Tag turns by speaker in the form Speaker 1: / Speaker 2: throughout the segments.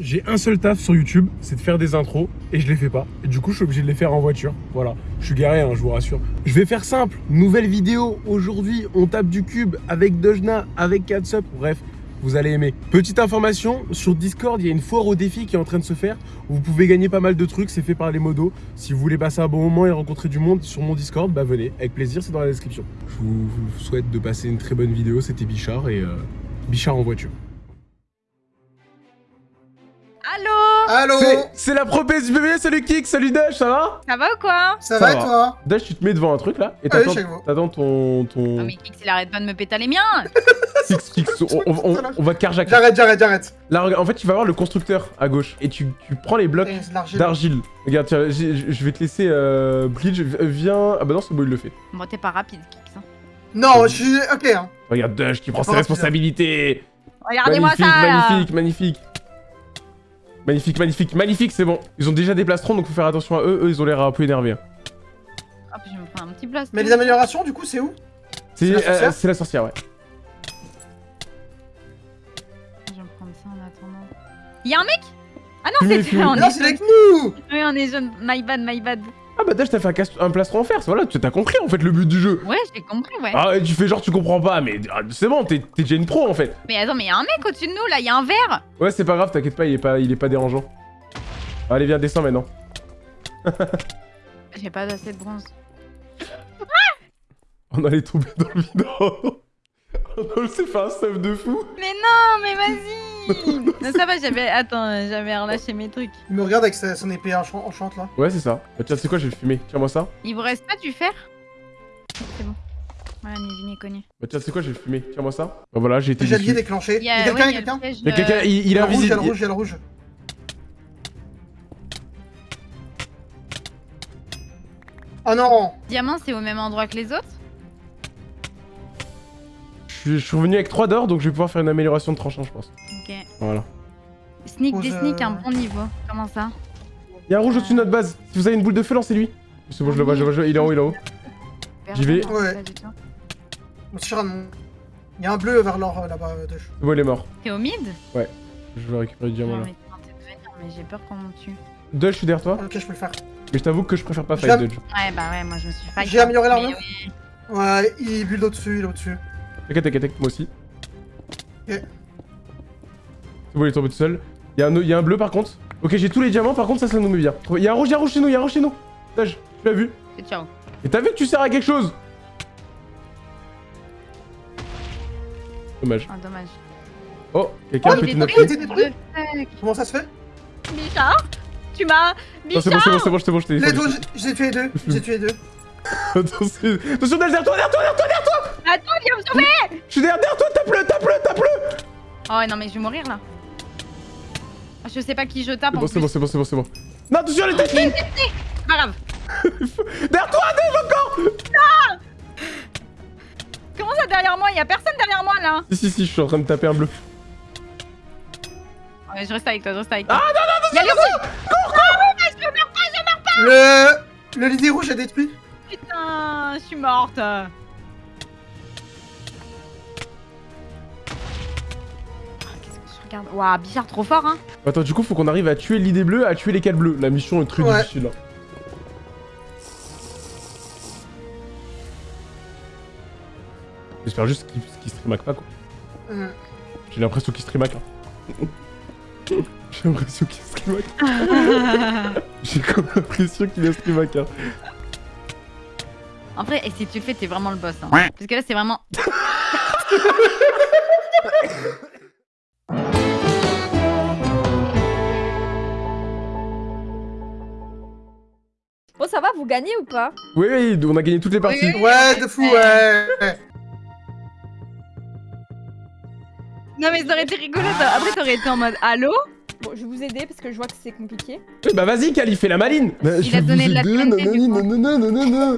Speaker 1: J'ai un seul taf sur YouTube, c'est de faire des intros et je les fais pas. Du coup, je suis obligé de les faire en voiture. Voilà, je suis garé, hein, je vous rassure. Je vais faire simple. Nouvelle vidéo. Aujourd'hui, on tape du cube avec Dojna, avec Catsup. Bref, vous allez aimer. Petite information, sur Discord, il y a une foire au défi qui est en train de se faire. Vous pouvez gagner pas mal de trucs, c'est fait par les modos. Si vous voulez passer un bon moment et rencontrer du monde sur mon Discord, bah venez, avec plaisir, c'est dans la description. Je vous, vous souhaite de passer une très bonne vidéo, c'était Bichard et euh, Bichard en voiture.
Speaker 2: Allô
Speaker 3: Allô
Speaker 1: C'est- la pro PSBB, salut Kik, salut Dash, ça va?
Speaker 2: Ça va ou quoi?
Speaker 3: Ça,
Speaker 1: Ça
Speaker 3: va,
Speaker 1: va.
Speaker 3: toi?
Speaker 1: Dash, tu te mets devant un truc là et
Speaker 3: Ah oui,
Speaker 1: t'attends t'attends ton... ton...
Speaker 2: Non mais Kix il arrête pas de me péter les miens
Speaker 1: Kix, Kix, on, on- on- on va carjacker.
Speaker 3: J'arrête, j'arrête, j'arrête.
Speaker 1: Là, en fait, tu vas voir le constructeur à gauche et tu, tu prends les blocs d'argile. Regarde, tiens, je vais te laisser euh, Bleach, v- viens... Ah bah non, c'est bon, il le fait.
Speaker 2: Bon t'es pas rapide Kix hein.
Speaker 3: Non, je suis... Ok, hein.
Speaker 1: Regarde Dash qui prend ses responsabilités.
Speaker 2: Regardez-moi ça
Speaker 1: magnifique, magnifique. Magnifique, magnifique, magnifique, c'est bon. Ils ont déjà des plastrons, donc faut faire attention à eux. Eux, ils ont l'air un peu énervés. hein.
Speaker 2: Hop je me prends un petit blast.
Speaker 3: Mais les améliorations, du coup, c'est où?
Speaker 1: C'est
Speaker 3: la
Speaker 1: euh, la sorcière, ouais.
Speaker 2: Je vais me prendre ça en attendant. Y'a un mec? Ah non c'est
Speaker 3: Non,
Speaker 2: est
Speaker 3: c'est avec nous
Speaker 2: Oui on est jeune. My bad, my bad.
Speaker 1: Ah bah Dash, t'as fait un, plastron en fer, voilà, tu t'as compris en fait le but du jeu.
Speaker 2: Ouais j'ai compris ouais.
Speaker 1: Ah, et tu fais genre tu comprends pas, mais ah, c'est bon, t'es t'es déjà une pro en fait.
Speaker 2: Mais attends mais y'a un mec au-dessus de nous là, y'a un verre
Speaker 1: Ouais, c'est pas grave, t'inquiète pas, il est pas, il est pas dérangeant. Allez, viens, descends maintenant.
Speaker 2: J'ai pas assez de bronze.
Speaker 1: On allait tomber dans le vide. On s'est fait un stuff de fou.
Speaker 2: Mais non mais vas-y Non ça va j'avais... Attends j'avais relâché mes trucs.
Speaker 3: Il me regarde avec sa- son épée enchant- enchante, là.
Speaker 1: Ouais, c'est ça. Bah, tiens, c'est quoi, je vais le fumer. Tiens-moi ça.
Speaker 2: Il vous reste pas du fer? C'est bon. Voilà ni vu ni connu.
Speaker 1: Bah, tiens, c'est quoi, je vais le fumer. Tiens-moi ça. Bah, voilà, j'ai été
Speaker 3: J'ai déclenché.
Speaker 2: Il
Speaker 3: y a quelqu'un, il y a quelqu'un
Speaker 1: Il y a quelqu'un, il, est
Speaker 3: a le rouge, il y a
Speaker 1: invisible.
Speaker 3: le rouge, il y a le rouge. Oh non
Speaker 2: Diamant c'est au même endroit que les autres?
Speaker 1: Suis- je suis revenu avec 3 d'or, donc je vais pouvoir faire une amélioration de tranchant, je pense.
Speaker 2: Ok.
Speaker 1: Voilà.
Speaker 2: Sneak des sneak
Speaker 3: euh,
Speaker 2: un bon niveau. Comment ça
Speaker 1: Il y a un rouge au-dessus de notre base. Si vous avez une boule de feu, lancez-lui. C'est bon, je le vois, je le vois, je le. Il est en haut, il est en haut. J'y vais.
Speaker 3: Ouais. Il y a un bleu vers l'or, euh, là-bas, euh,
Speaker 1: C'est bon, il est mort.
Speaker 2: T'es au mid
Speaker 1: Je vais récupérer du diamant là.
Speaker 2: mais j'ai peur qu'on me tue.
Speaker 1: Dodge, je suis derrière toi.
Speaker 3: Ok, je peux le faire.
Speaker 1: Mais je t'avoue que je préfère pas fight Dodge.
Speaker 2: Ouais bah ouais moi je me suis fight.
Speaker 3: J'ai amélioré l'armure. Ouais, il bulle au-dessus, il est au-dessus.
Speaker 1: T'inquiète, t'inquiète, t'inquiète, moi aussi.
Speaker 3: Ok.
Speaker 1: C'est bon, il est tombé tout seul. Il y, a un- il y a un bleu par contre. Ok, j'ai tous les diamants, par contre, ça, ça nous met bien. Il y a un rouge, il y a un rouge chez nous, il y a un rouge chez nous. Dodge, tu l'as vu.
Speaker 2: Et ciao.
Speaker 1: Et t'as vu que tu sers à quelque chose Dommage.
Speaker 2: Oh dommage.
Speaker 1: Oh, quelqu'un
Speaker 3: Oh,
Speaker 1: a pété notre.
Speaker 3: Comment ça se fait
Speaker 2: Bichard Tu m'as
Speaker 1: Non, c'est bon,
Speaker 2: Bichard
Speaker 1: c'est bon, c'est bon, c'est bon, je t'ai
Speaker 3: Les
Speaker 1: dit.
Speaker 3: deux, j'ai- tué les deux. J'ai tué deux.
Speaker 1: Attention, attention, derrière toi, derrière toi, derrière toi, derrière toi
Speaker 2: Attends viens me sauver
Speaker 1: Je suis derrière, toi, tape-le, tape-le, tape-le
Speaker 2: Oh non mais je vais mourir là. Ah, Je sais pas qui je tape
Speaker 1: C'est
Speaker 2: en
Speaker 1: bon, c'est bon, c'est bon, c'est bon, c'est bon. Non, attention,
Speaker 2: a
Speaker 1: testée
Speaker 2: technique C'est pas grave.
Speaker 1: Derrière toi, Dave, encore
Speaker 2: Comment ça derrière moi? Il y a personne derrière moi là
Speaker 1: Si, si, si, je suis en train de taper un bleu.
Speaker 2: Ouais je reste avec toi, je reste avec toi.
Speaker 1: Ah non, non,
Speaker 2: Il y a les rouges
Speaker 3: Le... Le l'idée rouge est détruit.
Speaker 2: Putain, je suis morte. Regarde Waouh, Bichard trop fort hein
Speaker 1: Attends, du coup, faut qu'on arrive à tuer l'idée bleue, à tuer les 4 bleus. La mission est très
Speaker 3: Ouais.
Speaker 1: difficile. hein. J'espère juste qu'il qu'il streamac pas, quoi. J'ai l'impression qu'il streamac, hein. J'ai l'impression qu'il streamac. J'ai comme l'impression qu'il a streamac, hein.
Speaker 2: En vrai, et si tu le fais, t'es vraiment le boss. Hein. Parce que là, c'est vraiment.
Speaker 4: vous gagnez ou pas
Speaker 1: Oui, oui, on a gagné toutes les parties.
Speaker 2: oui.
Speaker 3: Ouais, de fou, ouais.
Speaker 2: Non, mais ça aurait été rigolo. ça. Après, t'aurais été en mode Allô
Speaker 4: Bon, je vais vous aider parce que je vois que c'est compliqué.
Speaker 1: Oui, bah vas-y, Kali, fais la maline Bah,
Speaker 2: Il
Speaker 1: je
Speaker 2: a donné de la
Speaker 1: nanana.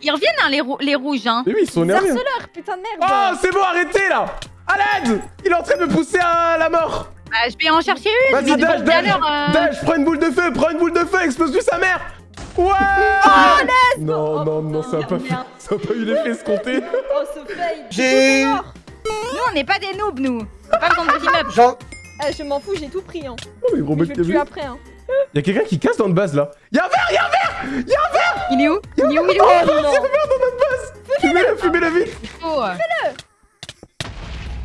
Speaker 2: Ils reviennent, hein, les, rou- les rouges, hein.
Speaker 1: Mais oui, ils sont
Speaker 4: harceleurs, putain de merde
Speaker 1: Oh, c'est bon, arrêtez, là À l'aide Il est en train de me pousser à la mort
Speaker 2: Bah, je vais en chercher une.
Speaker 1: Vas-y, Dash, Dash,
Speaker 2: euh,
Speaker 1: Dash, prends une boule de feu, prends une boule de feu, explose-lui sa mère Ouais
Speaker 2: Oh,
Speaker 1: Non, non, non, ça a
Speaker 4: Oh,
Speaker 1: pas, fait,
Speaker 4: merde.
Speaker 1: ça a pas eu l'effet escompté
Speaker 4: Oh, ce fail
Speaker 3: J'ai...
Speaker 2: Nous, on n'est pas des noobs, nous. Pas besoin de.
Speaker 3: J'en...
Speaker 4: Ah, je m'en fous, j'ai tout pris. Hein.
Speaker 1: Oh, mais gros
Speaker 4: Mais
Speaker 1: mec
Speaker 4: tuer
Speaker 1: Kevin.
Speaker 4: après. Hein.
Speaker 1: Y'a quelqu'un qui casse dans notre base là. Y'a un verre,
Speaker 2: Il est où Il est où Il est où
Speaker 4: Oh non
Speaker 1: fumez-le, fumez-le vite.
Speaker 2: Oh,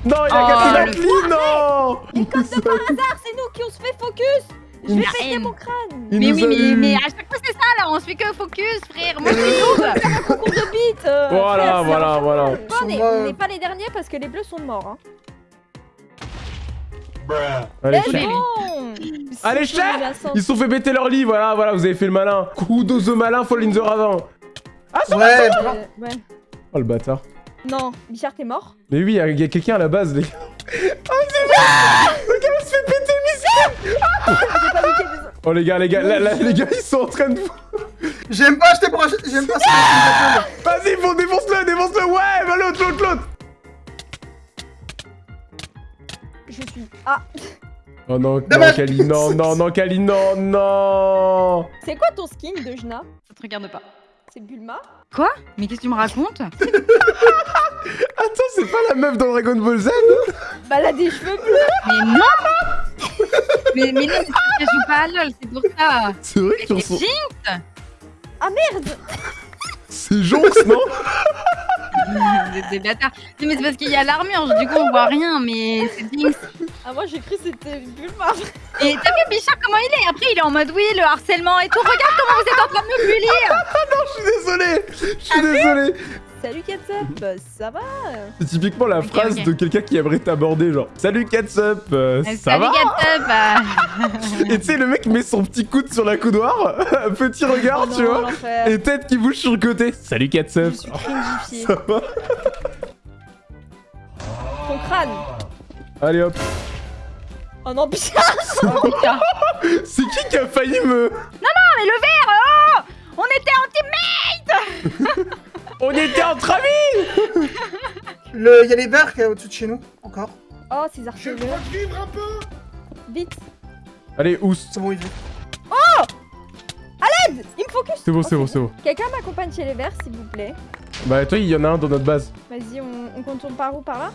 Speaker 1: Non, il a
Speaker 2: Oh,
Speaker 1: cassé la
Speaker 2: le
Speaker 1: clé, non
Speaker 4: Mais comme de par hasard, c'est nous qui on se fait focus Je vais péter mon crâne
Speaker 1: Il
Speaker 2: Mais oui, mais, mais à chaque fois c'est ça là, on se fait que focus, frère. Moi je suis noob.
Speaker 4: Concours de bite euh,
Speaker 1: Voilà,
Speaker 4: frère, c'est
Speaker 1: voilà, voilà.
Speaker 4: Bon, on n'est pas les derniers parce que les bleus sont morts. Hein.
Speaker 1: Allez,
Speaker 4: Let's
Speaker 2: chef.
Speaker 1: Allez,
Speaker 4: C'est
Speaker 1: chef. Ils se sont fait péter leur lit, voilà, voilà, vous avez fait le malin. Kudos au malin, fall in the ravin.
Speaker 3: Ouais,
Speaker 4: Euh, ouais.
Speaker 1: Oh le bâtard.
Speaker 4: Non, Bichard, t'es mort
Speaker 1: Mais oui, il y a, quelqu'un à la base, les gars. Oh, c'est vrai Le gars, il se fait péter Oh les gars, les gars, là, là, les gars, ils sont en train de...
Speaker 3: j'aime pas acheter pour acheter. J'aime pas ça.
Speaker 1: Vas-y, bon, défonce-le, défonce-le, ouais, va l'autre, l'autre, l'autre
Speaker 4: Je suis... Ah
Speaker 1: Oh non, non,
Speaker 3: Dommage.
Speaker 1: Kali, non, non, non, Kali, non, non
Speaker 4: C'est quoi ton skin de Jna?
Speaker 2: Ça te regarde pas.
Speaker 4: C'est Bulma?
Speaker 2: Quoi? Mais qu'est-ce que tu me racontes?
Speaker 1: Attends, c'est pas la meuf dans Dragon Ball Z
Speaker 4: Bah elle a des cheveux bleus
Speaker 2: Mais non Mais, mais non, mais tu joue pas à LoL, c'est pour ça.
Speaker 1: C'est vrai que tu
Speaker 2: C'est
Speaker 1: ressens...
Speaker 2: Jinx
Speaker 4: Ah merde
Speaker 1: C'est Jonx, non
Speaker 2: Des, des bâtards. Non, mais c'est parce qu'il y a l'armure, du coup on voit rien, mais c'est Jinx.
Speaker 4: Ah moi j'ai cru que c'était Bulma
Speaker 2: Et t'as vu Bichard comment il est? Après il est en mode oui, le harcèlement et tout. Regarde comment vous êtes en train de me bully
Speaker 1: Je suis désolé Je suis désolé
Speaker 4: Salut Ketchup, ça va
Speaker 1: C'est typiquement la phrase de quelqu'un qui aimerait t'aborder, genre « Salut Catsup, euh,
Speaker 2: Euh,
Speaker 1: ça
Speaker 2: Salut
Speaker 1: va. Et tu sais, le mec met son petit coude sur la coudoir, petit regard,
Speaker 4: Oh
Speaker 1: tu
Speaker 4: non,
Speaker 1: vois, et tête qui bouge sur le côté. « Salut Catsup
Speaker 4: Je suis cringifiée.
Speaker 1: Ça va
Speaker 4: Ton crâne.
Speaker 1: Allez hop.
Speaker 4: Oh non
Speaker 2: Oh, putain.
Speaker 1: C'est qui qui a failli me...
Speaker 2: Mais le verre oh On était en team
Speaker 1: On était entre amis
Speaker 3: Le, y a les verres qui est au-dessus de chez nous, encore.
Speaker 4: Oh ces archers
Speaker 3: vivre un peu.
Speaker 4: Vite
Speaker 1: Allez, Ous.
Speaker 3: C'est bon, il vit.
Speaker 4: Il me focus
Speaker 1: C'est bon,
Speaker 4: Oh,
Speaker 1: c'est bon, c'est bon.
Speaker 4: Quelqu'un m'accompagne chez les verts s'il vous plaît
Speaker 1: Bah toi, il y en a un dans notre base.
Speaker 4: Vas-y on, on contourne par où? Par là?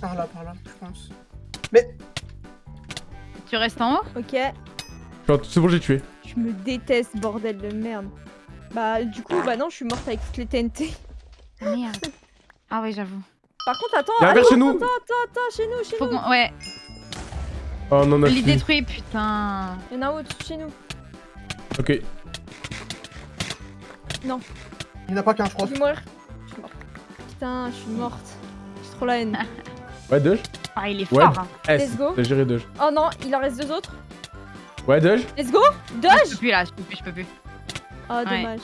Speaker 3: Par là, par là, je pense.
Speaker 2: Tu restes en haut?
Speaker 4: Ok
Speaker 1: Genre, C'est bon, j'ai tué.
Speaker 4: Je me déteste bordel de merde Bah du coup bah non je suis morte avec toutes les TNT
Speaker 2: Merde. Ah ouais, j'avoue.
Speaker 4: Par contre attends
Speaker 1: Il y a un
Speaker 4: allô,
Speaker 1: verre chez nous.
Speaker 4: Attends attends attends chez nous chez
Speaker 2: Faut
Speaker 4: nous.
Speaker 2: Ouais,
Speaker 1: Oh non, fille.
Speaker 2: détruit, putain.
Speaker 4: Il y en a un autre chez nous
Speaker 1: Ok.
Speaker 3: Il n'y en a pas qu'un, je crois.
Speaker 4: Je vais mourir Je suis morte Putain je suis morte J'ai trop la haine
Speaker 1: Ouais, Doge
Speaker 2: Ah, il est
Speaker 1: Ouais.
Speaker 2: fort. hein.
Speaker 1: S.
Speaker 4: Let's go.
Speaker 1: T'as géré Doge.
Speaker 4: Oh non il en reste deux autres
Speaker 1: Ouais, Doge
Speaker 4: Let's go
Speaker 2: Ah, Je
Speaker 4: Doge
Speaker 2: peux plus là, je peux plus, je peux plus.
Speaker 4: Oh
Speaker 2: Ouais.
Speaker 4: dommage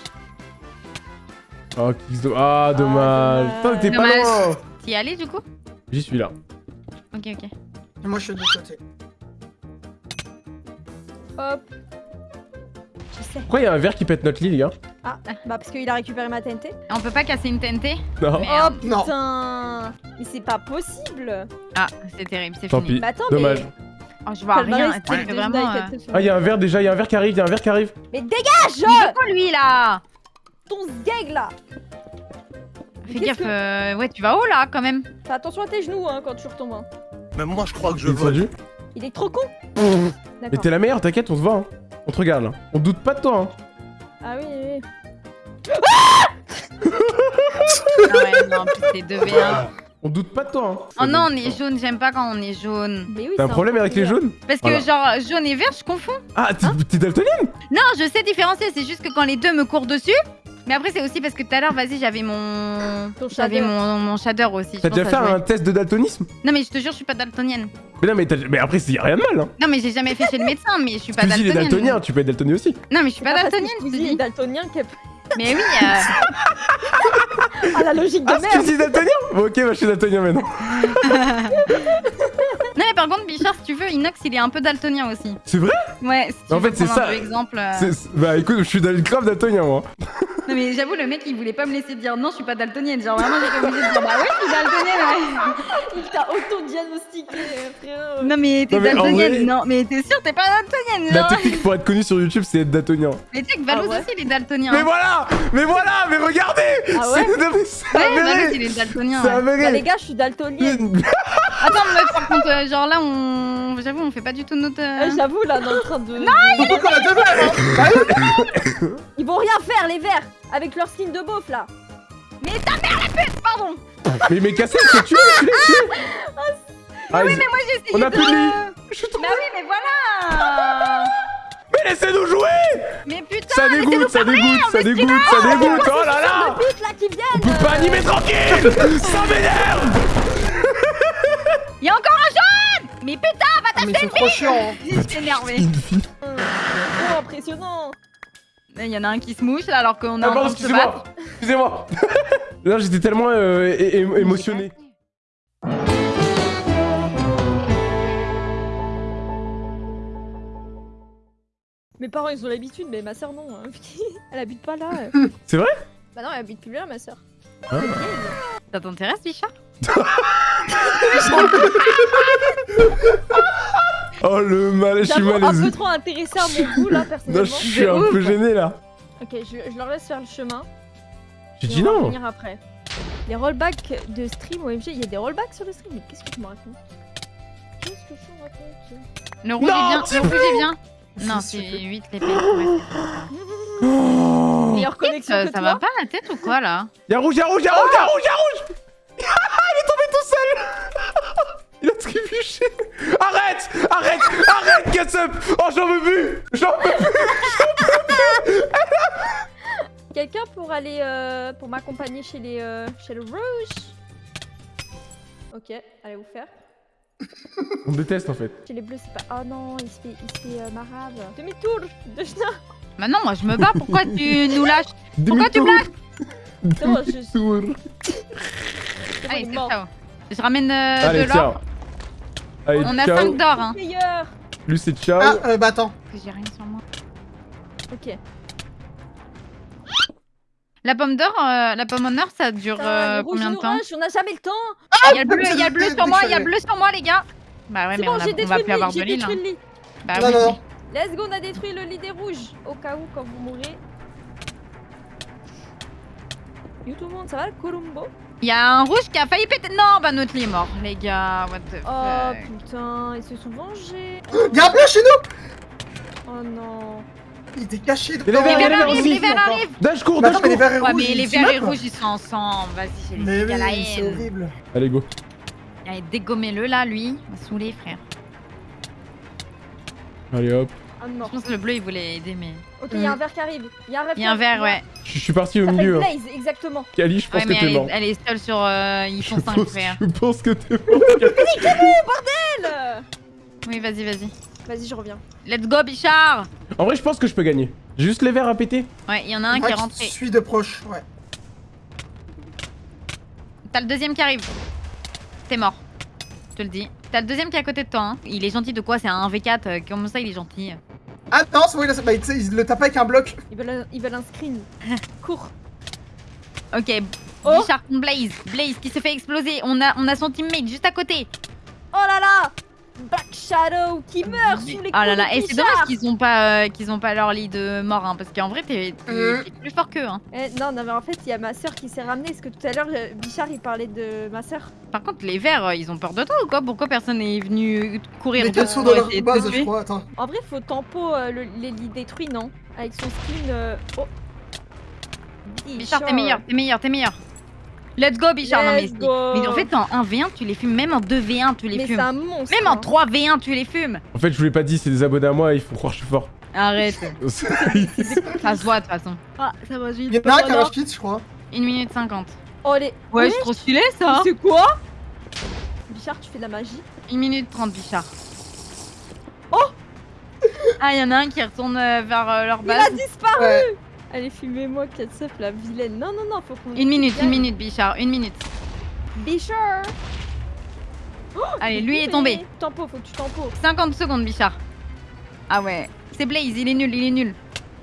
Speaker 1: Oh, do- Ah, dommage. Putain, t'es pas loin.
Speaker 2: T'y allais du coup?
Speaker 1: J'y suis là.
Speaker 2: Ok, ok.
Speaker 3: Moi, je suis de l'autre côté.
Speaker 4: Hop Je sais
Speaker 1: Pourquoi il y a un verre qui pète notre lit, les gars?
Speaker 4: Ah bah parce qu'il a récupéré ma TNT
Speaker 2: On peut pas casser une TNT?
Speaker 1: Non.
Speaker 2: Mais-
Speaker 4: Oh
Speaker 2: Merde.
Speaker 3: Non.
Speaker 4: putain Mais c'est pas possible
Speaker 2: Ah, c'est terrible, c'est
Speaker 1: Tant
Speaker 2: fini.
Speaker 1: pis.
Speaker 4: Bah attends
Speaker 1: Dommage.
Speaker 4: mais...
Speaker 2: Oh, je vois rien. vraiment. Euh.
Speaker 1: Ah, il y a un verre déjà, il y a un verre qui arrive, il y a un verre qui arrive.
Speaker 4: Mais dégage
Speaker 2: Il veut quoi lui là?
Speaker 4: Ton sgeg là
Speaker 2: Fais
Speaker 4: qu'est-ce
Speaker 2: gaffe,
Speaker 4: que-
Speaker 2: euh, ouais, tu vas haut là quand même.
Speaker 4: Fais attention à tes genoux hein, quand tu retombes. hein.
Speaker 5: Même moi, je crois que je
Speaker 1: descendu
Speaker 4: Il est trop con
Speaker 1: Mais t'es la meilleure, t'inquiète, on se voit. Hein. On te regarde là. On doute pas de toi. Hein.
Speaker 4: Ah oui, oui.
Speaker 2: Ah ouais, non, plus c'est 2v1.
Speaker 1: On doute pas de toi. Hein.
Speaker 2: Oh non, on est jaune, j'aime pas quand on est jaune.
Speaker 4: Oui
Speaker 1: T'as un problème avec les jaunes
Speaker 2: Parce que
Speaker 1: Voilà.
Speaker 2: genre jaune et vert, je confonds.
Speaker 1: Ah, t'es t'es daltonienne
Speaker 2: Non, je sais différencier, c'est juste que quand les deux me courent dessus. Mais après, c'est aussi parce que tout à l'heure, vas-y, j'avais mon. J'avais
Speaker 4: shader.
Speaker 2: mon, mon shader aussi.
Speaker 1: T'as déjà fait un test de daltonisme
Speaker 2: Non, mais je te jure, je suis pas daltonienne.
Speaker 1: Mais non, mais, t'as- mais après, il y a rien de mal. Hein.
Speaker 2: Non, mais j'ai jamais fait chez le médecin, mais je suis pas
Speaker 1: Squeezie, il est
Speaker 2: daltonienne.
Speaker 1: daltonien, tu peux être daltonien aussi.
Speaker 2: Non, mais je suis pas
Speaker 4: Ah, que
Speaker 2: daltonienne,
Speaker 4: est
Speaker 2: dis.
Speaker 4: daltonien
Speaker 2: Mais oui, euh,
Speaker 4: Ah la logique de
Speaker 1: Ah,
Speaker 4: merde
Speaker 1: Squeezie est daltonien Bon, ok, bah, je suis daltonien maintenant.
Speaker 2: Non, mais par contre, Bichard, si tu veux, Inox, il est un peu daltonien aussi.
Speaker 1: C'est vrai?
Speaker 2: Ouais, si tu
Speaker 1: En
Speaker 2: veux
Speaker 1: fait, c'est
Speaker 2: prendre un
Speaker 1: ça.
Speaker 2: peu exemple. euh,
Speaker 1: C'est- c'est- Bah écoute, je suis grave daltonien moi.
Speaker 2: Non mais j'avoue le mec il voulait pas me laisser dire non je suis pas daltonienne genre vraiment j'ai obligé de dire bah ouais je suis daltonienne ouais.
Speaker 4: Il t'a auto-diagnostiqué, euh, frérot.
Speaker 2: Non mais t'es
Speaker 1: Non,
Speaker 2: daltonienne
Speaker 1: vrai-
Speaker 2: non mais t'es sûr t'es pas daltonienne
Speaker 1: La technique pour être connu sur YouTube, c'est être daltonien.
Speaker 2: Mais tu sais que Valouz
Speaker 4: Ah ouais
Speaker 2: aussi il est daltonien.
Speaker 1: Mais voilà Mais voilà Mais regardez
Speaker 4: Ah ouais
Speaker 1: C'est non,
Speaker 2: Ouais Valouz il est daltonien. Ouais.
Speaker 4: Bah, les gars, je suis daltonienne.
Speaker 2: Attends meuf par contre euh, genre là on j'avoue on fait pas du tout notre. euh,
Speaker 4: Euh, J'avoue, là, on est en train de.
Speaker 3: Surtout qu'on a oui.
Speaker 4: Vont rien faire, les verts, avec leur skin de beauf, là.
Speaker 2: Mais ta mère la pute pardon.
Speaker 1: Mais mais Cassel, c'est Tu Ah, ils-
Speaker 2: Mais moi j'ai essayé
Speaker 1: On a
Speaker 2: de.
Speaker 1: plus de lit Je suis
Speaker 2: Bah oui mais voilà.
Speaker 1: Mais laissez-nous jouer
Speaker 2: Mais putain.
Speaker 1: Ça dégoûte, ça dégoûte, ça dégoûte, ça dégoûte Oh là là
Speaker 4: Vite, là, qui viennent
Speaker 1: On peut pas animer tranquille Ça m'énerve
Speaker 2: Il y a encore un jaune Mais putain va
Speaker 3: Ah, c'est trop chiant. hein.
Speaker 2: Je suis énervée.
Speaker 4: Oh, impressionnant.
Speaker 2: Il y en a un qui se mouche là alors qu'on est
Speaker 1: Ah
Speaker 2: en
Speaker 1: pardon,
Speaker 2: train de se battre.
Speaker 1: excusez-moi Excusez-moi Là j'étais tellement euh, émotionné.
Speaker 4: Mes parents, ils ont l'habitude, mais ma soeur, non. hein. elle habite pas là.
Speaker 1: C'est vrai?
Speaker 4: Bah non, elle habite plus là, ma soeur.
Speaker 2: Ça t'intéresse Bichard
Speaker 1: Oh le mal, je suis
Speaker 4: J'avoue, un
Speaker 1: malaisé.
Speaker 4: peu trop intéressé à mon goût, là,
Speaker 1: Non,
Speaker 4: personnellement.
Speaker 1: je suis un peu gêné là.
Speaker 4: Ok, je, je leur laisse faire le chemin.
Speaker 1: J'ai dit
Speaker 4: on va
Speaker 1: non
Speaker 4: revenir après. Les rollbacks de stream OMG, il y a des rollbacks sur le stream, mais qu'est-ce que tu me racontes? Qu'est-ce que tu me racontes
Speaker 2: Le rouge
Speaker 1: Non,
Speaker 2: est bien, le rouge est bien. Non,
Speaker 3: C'est
Speaker 2: c'est
Speaker 3: super.
Speaker 2: 8 l'épée. Ouais,
Speaker 1: Oh
Speaker 4: Meilleure connexion
Speaker 2: ça,
Speaker 4: que
Speaker 2: ça
Speaker 4: toi
Speaker 2: va pas la tête ou quoi là?
Speaker 1: Y'a rouge, y'a rouge, y'a rouge, y'a rouge, y'a rouge Il est tombé tout seul Il a trébuché Arrête Arrête Arrête, Catsup Oh, j'en veux plus J'en peux plus
Speaker 4: Quelqu'un pour aller, euh, pour m'accompagner chez les, euh, chez le rouge Ok, allez vous faire.
Speaker 1: On déteste en fait.
Speaker 4: Chez les bleus, c'est pas. Oh non, il se fait, il se fait euh, marave. Demi-tour de Schna.
Speaker 2: Bah non, moi je me bats, pourquoi tu nous lâches Pourquoi tu me lâches
Speaker 1: Demi-tour.
Speaker 2: Allez, ça. Je ramène euh,
Speaker 1: Allez,
Speaker 2: de l'or.
Speaker 1: Allez,
Speaker 2: On a
Speaker 1: ciao.
Speaker 2: 5 d'or, hein.
Speaker 4: Meilleur
Speaker 1: Lui, c'est ciao.
Speaker 3: Ah, euh, bah attends.
Speaker 2: J'ai rien sur moi.
Speaker 4: Ok.
Speaker 2: La pomme d'or, euh, la pomme en or, ça dure euh, combien de temps
Speaker 4: on a jamais le temps
Speaker 2: Il y a le bleu, il y a le bleu sur moi, il y a le bleu sur moi, les gars. Bah ouais, mais
Speaker 4: bon,
Speaker 2: on, a-
Speaker 4: j'ai
Speaker 2: on
Speaker 4: détruit
Speaker 2: va
Speaker 4: le
Speaker 2: plus avoir
Speaker 4: lit,
Speaker 2: de l'île. hein. Bah
Speaker 3: non,
Speaker 2: oui,
Speaker 3: non.
Speaker 4: Let's go, on a détruit le lit des rouges. Au cas où, quand vous mourrez. Yo tout le monde, ça va le Columbo?
Speaker 2: Il y a un rouge qui a failli péter. Non, bah notre lit est mort, les gars. What the
Speaker 4: Oh
Speaker 2: fuck.
Speaker 4: putain, ils se sont vengés.
Speaker 3: Y'a un bleu chez nous
Speaker 4: Oh non.
Speaker 3: Il était caché
Speaker 1: Mais les verts,
Speaker 2: arrivent,
Speaker 1: aussi.
Speaker 2: les verts arrivent.
Speaker 1: Dash dash
Speaker 3: les
Speaker 1: court.
Speaker 3: verts et
Speaker 2: Ouais,
Speaker 3: rouges,
Speaker 2: mais les verts et rouges ils sont ensemble. Vas-y, j'ai
Speaker 3: Mais
Speaker 2: les gars la
Speaker 3: c'est
Speaker 2: haine.
Speaker 3: horrible.
Speaker 1: Allez, go.
Speaker 2: Allez, dégommez-le là, lui. Il m'a saoulé, frère.
Speaker 1: Allez, hop.
Speaker 4: Mort.
Speaker 2: Je pense que le bleu il voulait aider, mais.
Speaker 4: Ok, il y a un verre qui arrive. Il y a un verre
Speaker 2: Il y a un verre, ouais.
Speaker 1: Je je suis parti au
Speaker 4: Ça
Speaker 1: milieu. hein.
Speaker 4: Blaze, exactement.
Speaker 1: Kali, je pense
Speaker 2: Ouais, mais
Speaker 1: que t'es
Speaker 2: elle
Speaker 1: mort.
Speaker 2: est, elle est seule sur. Euh, ils
Speaker 1: Je
Speaker 2: sont 5
Speaker 1: pense,
Speaker 2: frères.
Speaker 1: je pense que t'es mort.
Speaker 4: Elle
Speaker 2: Oui, vas-y, vas-y.
Speaker 4: Vas-y, je reviens.
Speaker 2: Let's go, Bichard
Speaker 1: En vrai, je pense que je peux gagner. J'ai juste les verres à péter.
Speaker 2: Ouais, il y en a un
Speaker 3: Ouais,
Speaker 2: qui est rentré.
Speaker 3: Suis de proche, ouais.
Speaker 2: T'as le deuxième qui arrive. T'es mort. Je te le dis. T'as le deuxième qui est à côté de toi. Hein. Il est gentil de quoi? C'est un 1v4. euh, Comment ça, il est gentil
Speaker 3: Ah non, c'est bon, il a... bah, il le tape avec un bloc.
Speaker 4: Ils veulent un, ils veulent un screen. Cours.
Speaker 2: Ok,
Speaker 4: Oh.
Speaker 2: Bichard contre Blaze. Blaze qui se fait exploser. On a, on a son teammate juste à côté.
Speaker 4: Oh là là Black Shadow qui meurt sous les
Speaker 2: Ah là
Speaker 4: coups
Speaker 2: là, et c'est dommage qu'ils ont pas, euh, qu'ils ont pas leur lit de mort, hein, parce qu'en vrai t'es t'es plus fort qu'eux. Hein.
Speaker 4: Eh, non, non, mais en fait, il y a ma soeur qui s'est ramenée. Parce que tout à l'heure, euh, Bichard, il parlait de ma soeur.
Speaker 2: Par contre, les verts, euh, ils ont peur de toi ou quoi? Pourquoi personne n'est venu courir
Speaker 3: Mais
Speaker 2: pour
Speaker 3: dans leur
Speaker 2: de
Speaker 3: base, je crois. Attends.
Speaker 4: En vrai, faut tempo euh, le- les lits détruits, non? Avec son skin. euh, Oh
Speaker 2: Bichard, t'es meilleur, t'es meilleur, t'es meilleur. Let's go, Bichard. non, mais,
Speaker 4: go.
Speaker 2: mais en fait, en 1v1, tu les fumes. Même en 2v1, tu les
Speaker 4: Mais c'est
Speaker 2: fumes.
Speaker 4: un monstre.
Speaker 2: Même en
Speaker 4: hein.
Speaker 2: 3v1, tu les fumes.
Speaker 1: En fait, je vous l'ai pas dit, c'est des abonnés à moi, il faut croire que je suis fort.
Speaker 2: Arrête. Ça se voit de toute façon. Ah, ça va, j'ai
Speaker 3: Il y en a un qui a un kit, je crois.
Speaker 2: 1 minute 50.
Speaker 4: Oh, les.
Speaker 2: Ouais,
Speaker 4: Ouais,
Speaker 2: c'est trop stylé ça.
Speaker 4: C'est quoi? Bichard, tu fais de la magie
Speaker 2: 1 minute 30, Bichard. Oh Ah, il y en a un qui retourne euh, vers euh, leur
Speaker 4: Il a
Speaker 2: base.
Speaker 4: disparu
Speaker 3: Ouais.
Speaker 4: Allez, fumez-moi, Katsup, la vilaine. Non, non, non, faut qu'on.
Speaker 2: Une minute, une minute, Bichard, une minute.
Speaker 4: Bichard
Speaker 2: Allez, lui est tombé.
Speaker 4: Tempo, faut que tu tempo.
Speaker 2: 50 secondes, Bichard. Ah ouais. C'est Blaze, il est nul, il est nul.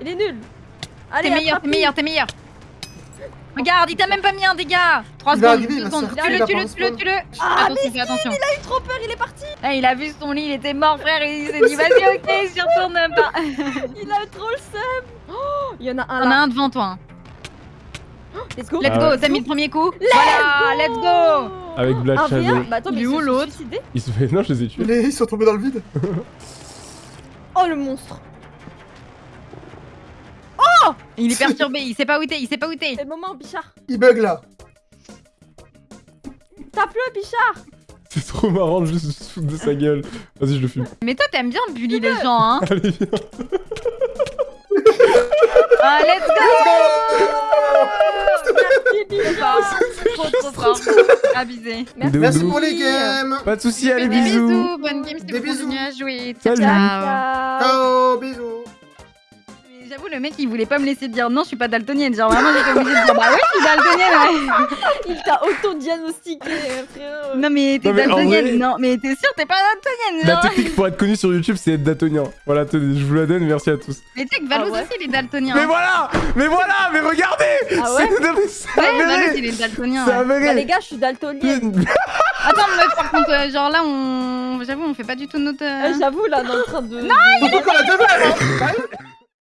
Speaker 4: Il est nul Allez,
Speaker 2: T'es meilleur, t'es meilleur, t'es meilleur. Regarde, il t'a même pas mis un dégât 3
Speaker 3: Il va
Speaker 2: secondes,
Speaker 3: arriver, il
Speaker 2: 2
Speaker 3: va
Speaker 2: secondes. Tue-le, tue-le, tue-le, tue-le
Speaker 4: Ah,
Speaker 2: Attention, fais attention.
Speaker 4: Il a eu trop peur, il est parti
Speaker 2: il a vu son lit, il était mort, frère, et il s'est dit, vas-y, ok, j'y retourne pas.
Speaker 4: Il a trop le seum Il y en a un
Speaker 2: On a
Speaker 4: là.
Speaker 2: un devant toi. hein.
Speaker 4: Let's go
Speaker 2: Let's
Speaker 1: Ah
Speaker 2: go, t'as mis le premier coup Voilà, let's go
Speaker 1: Avec Black
Speaker 4: Un
Speaker 1: Shadow.
Speaker 4: V1 Bah attends, mais
Speaker 2: est
Speaker 4: ils
Speaker 2: où,
Speaker 4: se
Speaker 2: l'autre
Speaker 1: fait. Non, je les ai tués.
Speaker 3: Les- Ils sont tombés dans le vide.
Speaker 4: Oh le monstre
Speaker 2: Il est perturbé, il sait pas où t'es, il sait pas où t'es.
Speaker 4: C'est le moment, Bichard
Speaker 3: Il bug là.
Speaker 4: Tape-le, Bichard
Speaker 1: C'est trop marrant de juste se foutre de sa gueule. Vas-y, je le fume.
Speaker 2: Mais toi, t'aimes bien bully les gens, hein
Speaker 1: Allez, viens.
Speaker 2: Ah, let's go
Speaker 4: Merci, Bichard
Speaker 2: Trop, trop fort. Abusé.
Speaker 3: Merci pour les games.
Speaker 1: Pas de soucis, allez,
Speaker 2: Des
Speaker 1: bisous.
Speaker 2: Bonne game, c'était
Speaker 3: bisous.
Speaker 2: jouer.
Speaker 1: Salut.
Speaker 2: Ciao.
Speaker 4: Ciao.
Speaker 3: Ciao, bisous.
Speaker 2: Mais J'avoue, le mec, il voulait pas me laisser dire non, je suis pas daltonienne. Genre, vraiment, j'étais obligée de dire bah ouais, je suis daltonienne, ouais.
Speaker 4: Il t'a auto-diagnostiqué, frérot.
Speaker 2: Non, mais t'es
Speaker 1: Non, mais en
Speaker 2: daltonienne.
Speaker 1: vrai-
Speaker 2: Non, mais t'es sûr, t'es pas daltonienne.
Speaker 1: La technique pour être connu sur YouTube, c'est être datonien. Voilà, tenez, je vous la donne, merci à tous.
Speaker 2: Mais tu sais que Valos
Speaker 4: Ah ouais
Speaker 2: aussi, il est daltonien.
Speaker 1: Mais voilà Mais voilà Mais regardez
Speaker 4: Ah ouais
Speaker 1: C'est non, mais
Speaker 2: Ouais,
Speaker 1: avéré
Speaker 2: il est daltonien.
Speaker 1: C'est
Speaker 2: ouais.
Speaker 4: Bah les gars, je suis daltonienne.
Speaker 2: Attends, meuf, par contre, euh, genre là, on. J'avoue, on fait pas du tout notre. euh,
Speaker 4: Euh, J'avoue, là, on est en train de...
Speaker 3: qu'on